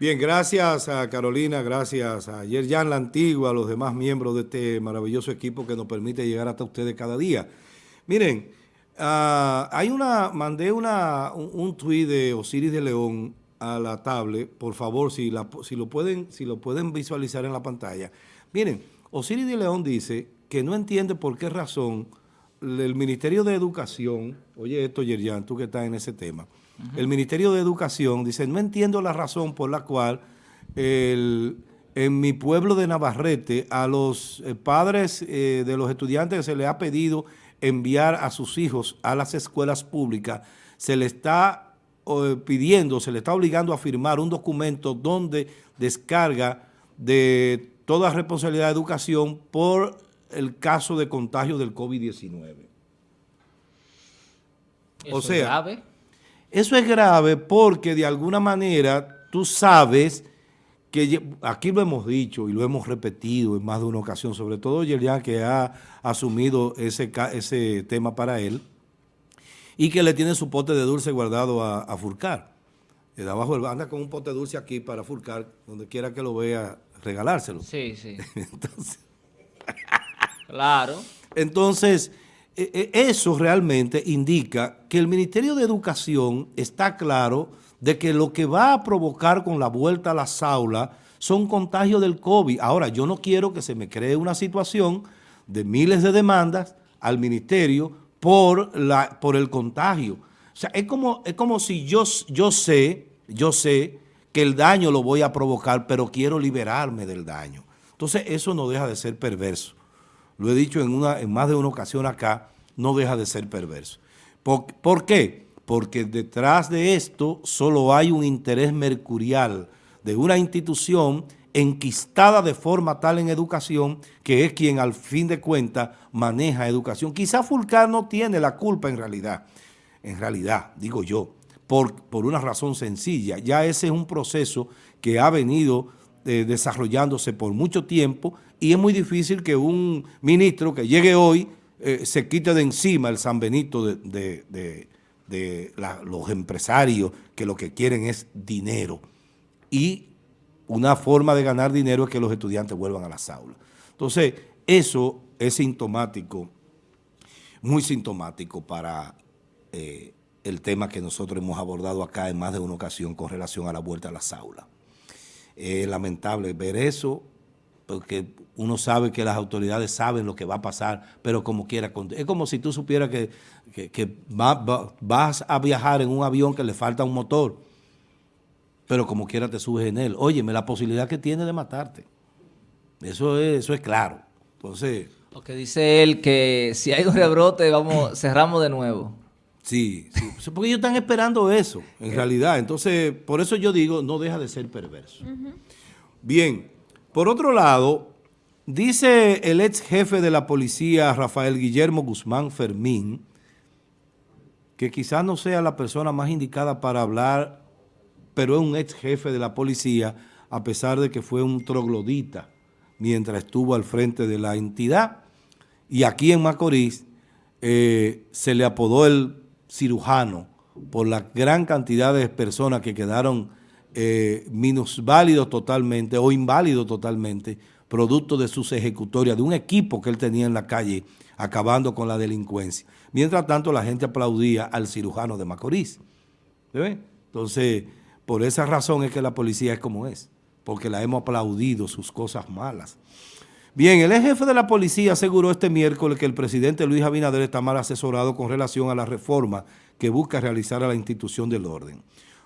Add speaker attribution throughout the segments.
Speaker 1: Bien, gracias a Carolina, gracias a Yerjan La Antigua, a los demás miembros de este maravilloso equipo que nos permite llegar hasta ustedes cada día. Miren, uh, hay una, mandé una, un, un tuit de Osiris de León a la tablet, por favor, si, la, si, lo pueden, si lo pueden visualizar en la pantalla. Miren, Osiris de León dice que no entiende por qué razón el Ministerio de Educación, oye esto Yerjan, tú que estás en ese tema, el Ministerio de Educación dice, no entiendo la razón por la cual el, en mi pueblo de Navarrete a los eh, padres eh, de los estudiantes se les ha pedido enviar a sus hijos a las escuelas públicas, se le está eh, pidiendo, se le está obligando a firmar un documento donde descarga de toda responsabilidad de educación por el caso de contagio del COVID-19. O sea, grave? Eso es grave porque de alguna manera tú sabes que aquí lo hemos dicho y lo hemos repetido en más de una ocasión, sobre todo Yerian que ha asumido ese, ese tema para él y que le tiene su pote de dulce guardado a, a Furcar. De abajo anda con un pote de dulce aquí para Furcar, donde quiera que lo vea, regalárselo.
Speaker 2: Sí, sí. Entonces, claro.
Speaker 1: Entonces, eso realmente indica que el Ministerio de Educación está claro de que lo que va a provocar con la vuelta a las aulas son contagios del COVID. Ahora, yo no quiero que se me cree una situación de miles de demandas al ministerio por, la, por el contagio. O sea, es como, es como si yo, yo sé, yo sé que el daño lo voy a provocar, pero quiero liberarme del daño. Entonces, eso no deja de ser perverso lo he dicho en, una, en más de una ocasión acá, no deja de ser perverso. ¿Por, qué? Porque detrás de esto solo hay un interés mercurial de una institución enquistada de forma tal en educación que es quien al fin de cuentas maneja educación. Quizá Fulcar no tiene la culpa en realidad, en realidad, digo yo, por, por una razón sencilla. Ya ese es un proceso que ha venido eh, desarrollándose por mucho tiempo y es muy difícil que un ministro que llegue hoy eh, se quite de encima el San Benito de, los empresarios que lo que quieren es dinero. Y una forma de ganar dinero es que los estudiantes vuelvan a las aulas. Entonces, eso es sintomático, muy sintomático para eh, el tema que nosotros hemos abordado acá en más de una ocasión con relación a la vuelta a las aulas. Es lamentable ver eso, porque uno sabe que las autoridades saben lo que va a pasar, pero como quiera. Es como si tú supieras que, vas a viajar en un avión que le falta un motor, pero como quiera te subes en él. Óyeme, la posibilidad que tiene de matarte. Eso es, eso es claro. Entonces...
Speaker 2: Lo que dice él, que si hay un rebrote, vamos, cerramos de nuevo.
Speaker 1: Sí, sí, porque ellos están esperando eso, en realidad. Entonces, por eso yo digo, no deja de ser perverso. Bien, por otro lado, dice el ex jefe de la policía, Rafael Guillermo Guzmán Fermín, que quizás no sea la persona más indicada para hablar, pero es un ex jefe de la policía, a pesar de que fue un troglodita mientras estuvo al frente de la entidad. Y aquí en Macorís eh, se le apodó el cirujano por la gran cantidad de personas que quedaron eh, minusválidos totalmente o inválidos totalmente, producto de sus ejecutorias, de un equipo que él tenía en la calle acabando con la delincuencia. Mientras tanto, la gente aplaudía al cirujano de Macorís. Entonces, por esa razón es que la policía es como es, porque la hemos aplaudido sus cosas malas. Bien, el jefe de la policía aseguró este miércoles que el presidente Luis Abinader está mal asesorado con relación a la reforma que busca realizar a la institución del orden.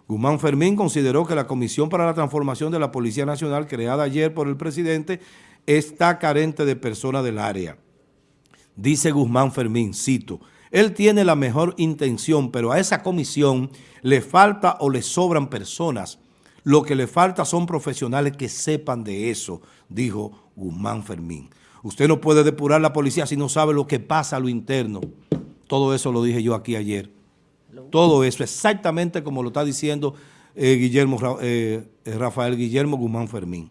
Speaker 1: Guzmán Fermín consideró que la Comisión para la Transformación de la Policía Nacional, creada ayer por el presidente, está carente de personas del área. Dice Guzmán Fermín, cito, él tiene la mejor intención, pero a esa comisión le falta o le sobran personas. Lo que le falta son profesionales que sepan de eso, dijo Guzmán Fermín. Usted no puede depurar la policía si no sabe lo que pasa a lo interno. Todo eso lo dije yo aquí ayer. Todo eso, exactamente como lo está diciendo eh, Guillermo, eh, eh, Rafael Guillermo Guzmán Fermín.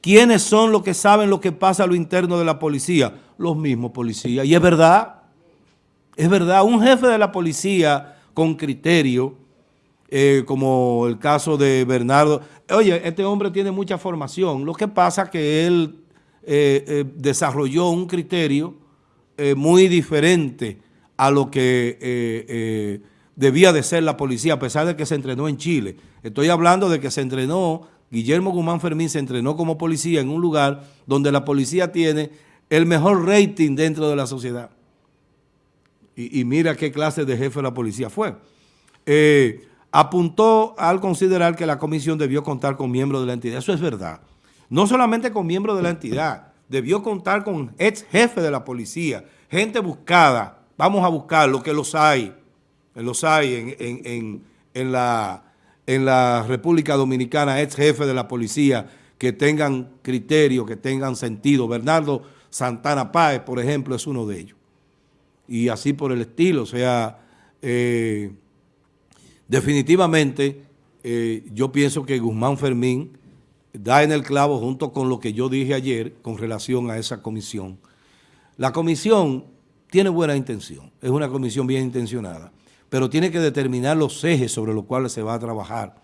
Speaker 1: ¿Quiénes son los que saben lo que pasa a lo interno de la policía? Los mismos policías. Y es verdad, es verdad, un jefe de la policía con criterio como el caso de Bernardo. Oye, este hombre tiene mucha formación. Lo que pasa que él eh, eh, desarrolló un criterio muy diferente a lo que debía de ser la policía, a pesar de que se entrenó en Chile. Estoy hablando de que se entrenó, Guillermo Guzmán Fermín se entrenó como policía en un lugar donde la policía tiene el mejor rating dentro de la sociedad. Y, mira qué clase de jefe de la policía fue. Eh, apuntó al considerar que la comisión debió contar con miembros de la entidad. Eso es verdad. No solamente con miembros de la entidad, debió contar con ex jefe de la policía, gente buscada. Vamos a buscar lo que los hay, los hay en, la, en la República Dominicana, ex jefe de la policía, que tengan criterio, que tengan sentido. Bernardo Santana Páez, por ejemplo, es uno de ellos. Y así por el estilo, o sea, eh, Definitivamente, eh, yo pienso que Guzmán Fermín da en el clavo junto con lo que yo dije ayer con relación a esa comisión. La comisión tiene buena intención, es una comisión bien intencionada, pero tiene que determinar los ejes sobre los cuales se va a trabajar.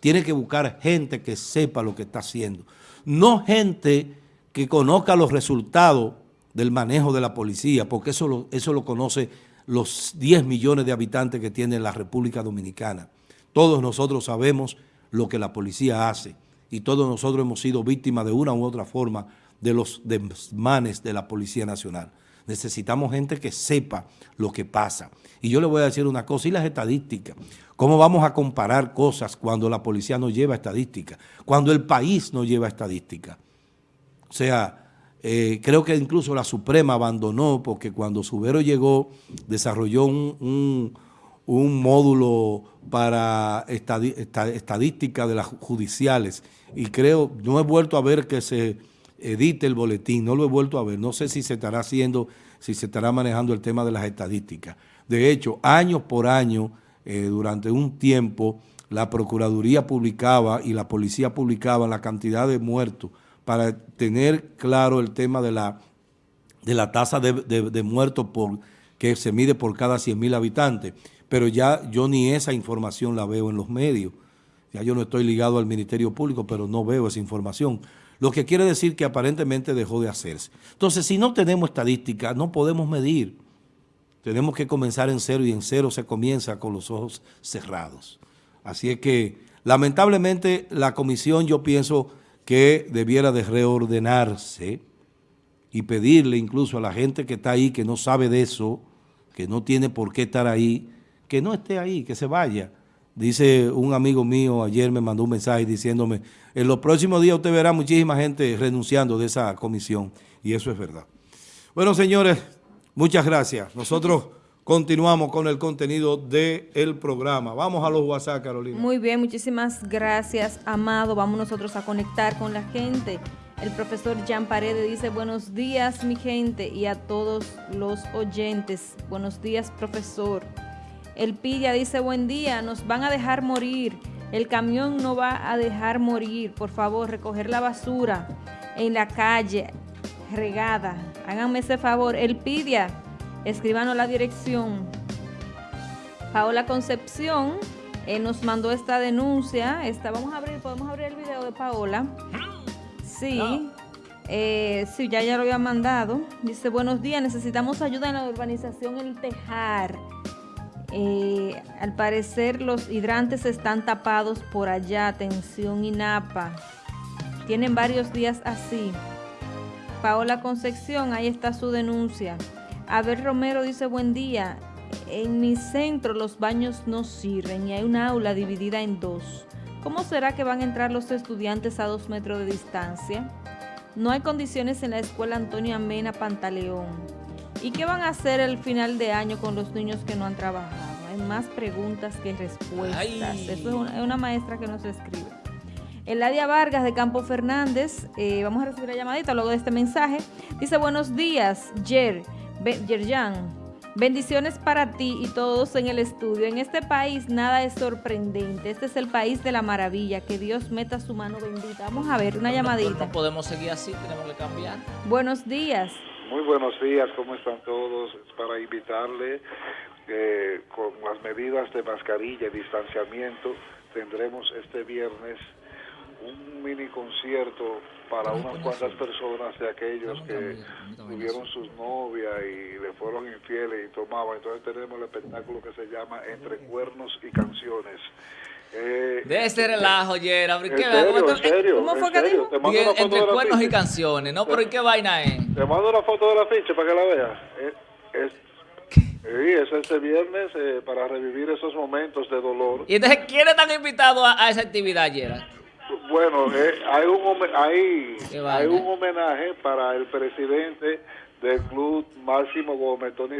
Speaker 1: Tiene que buscar gente que sepa lo que está haciendo, no gente que conozca los resultados del manejo de la policía, porque eso lo, eso lo conoce los 10 millones de habitantes que tiene la República Dominicana. Todos nosotros sabemos lo que la policía hace y todos nosotros hemos sido víctimas de una u otra forma de los desmanes de la Policía Nacional. Necesitamos gente que sepa lo que pasa. Y yo le voy a decir una cosa, y las estadísticas. ¿Cómo vamos a comparar cosas cuando la policía no lleva estadística? Cuando el país no lleva estadística. O sea, eh, creo que incluso la Suprema abandonó porque cuando Subero llegó desarrolló un, módulo para estadística de las judiciales. Y creo, no he vuelto a ver que se edite el boletín, no lo he vuelto a ver, no sé si se estará haciendo, si se estará manejando el tema de las estadísticas. De hecho, años por año, eh, durante un tiempo, la Procuraduría publicaba y la Policía publicaba la cantidad de muertos para tener claro el tema de la, de la tasa de, muertos por, que se mide por cada 100 mil habitantes, pero ya yo ni esa información la veo en los medios. Ya yo no estoy ligado al Ministerio Público, pero no veo esa información. Lo que quiere decir que aparentemente dejó de hacerse. Entonces, si no tenemos estadística, no podemos medir. Tenemos que comenzar en cero y en cero se comienza con los ojos cerrados. Así es que, lamentablemente, la comisión yo pienso que debiera de reordenarse y pedirle incluso a la gente que está ahí, que no sabe de eso, que no tiene por qué estar ahí, que no esté ahí, que se vaya. Dice un amigo mío, ayer me mandó un mensaje diciéndome, en los próximos días usted verá muchísima gente renunciando de esa comisión, y eso es verdad. Bueno, señores, muchas gracias. Nosotros... Continuamos con el contenido del programa. Vamos a los WhatsApp, Carolina.
Speaker 3: Muy bien, muchísimas gracias, Amado. Vamos nosotros a conectar con la gente. El profesor Jan Paredes dice, buenos días, mi gente, y a todos los oyentes. Buenos días, profesor. El Pilla dice, buen día, nos van a dejar morir. El camión no va a dejar morir. Por favor, recoger la basura en la calle regada. Háganme ese favor. El Pidia escríbanos la dirección. Paola Concepción eh, nos mandó esta denuncia. Esta, vamos a abrir, podemos abrir el video de Paola. Sí. Eh, sí, ya ya lo había mandado. Dice, buenos días, necesitamos ayuda en la urbanización El Tejar. Eh, al parecer los hidrantes están tapados por allá. Atención INAPA. Tienen varios días así. Paola Concepción, ahí está su denuncia. Abel Romero dice, buen día. En mi centro los baños no sirven y hay una aula dividida en dos. ¿Cómo será que van a entrar los estudiantes a dos metros de distancia? No hay condiciones en la escuela Antonio Amena Pantaleón. ¿Y qué van a hacer el final de año con los niños que no han trabajado? Hay más preguntas que respuestas. Eso es una, maestra que nos escribe. Eladia Vargas de Campo Fernández, eh, vamos a recibir la llamadita luego de este mensaje. Dice, buenos días, Jer. Yerjan, bendiciones para ti y todos en el estudio. En este país nada es sorprendente. Este es el país de la maravilla. Que Dios meta su mano bendita. Vamos a ver, una llamadita.
Speaker 2: No podemos seguir así, tenemos que cambiar.
Speaker 3: Buenos días.
Speaker 4: Muy buenos días, ¿cómo están todos? Es para invitarle eh, con las medidas de mascarilla y distanciamiento, tendremos este viernes un mini concierto para unas cuantas personas de aquellos que tuvieron sus novias y le fueron infieles y tomaban. Entonces tenemos el espectáculo que se llama Entre Cuernos y Canciones. Eh,
Speaker 2: De ese relajo, Yera. ¿Por
Speaker 4: en
Speaker 2: qué?
Speaker 4: serio,
Speaker 2: ¿Cómo
Speaker 4: en
Speaker 2: tú-
Speaker 4: serio,
Speaker 3: ¿Cómo
Speaker 4: en
Speaker 3: fue que dijo?
Speaker 4: Te
Speaker 2: entre cuernos y canciones, ¿no? ¿Pero y qué vaina es?
Speaker 4: Te mando una foto de la ficha para que la veas. Eh, es, sí, es este viernes eh, para revivir esos momentos de dolor.
Speaker 2: Y entonces, ¿quiénes están invitados a, a esa actividad, Yera?
Speaker 4: Bueno, eh, hay, un, hay, hay un homenaje para el presidente del club Máximo Gómez, Tony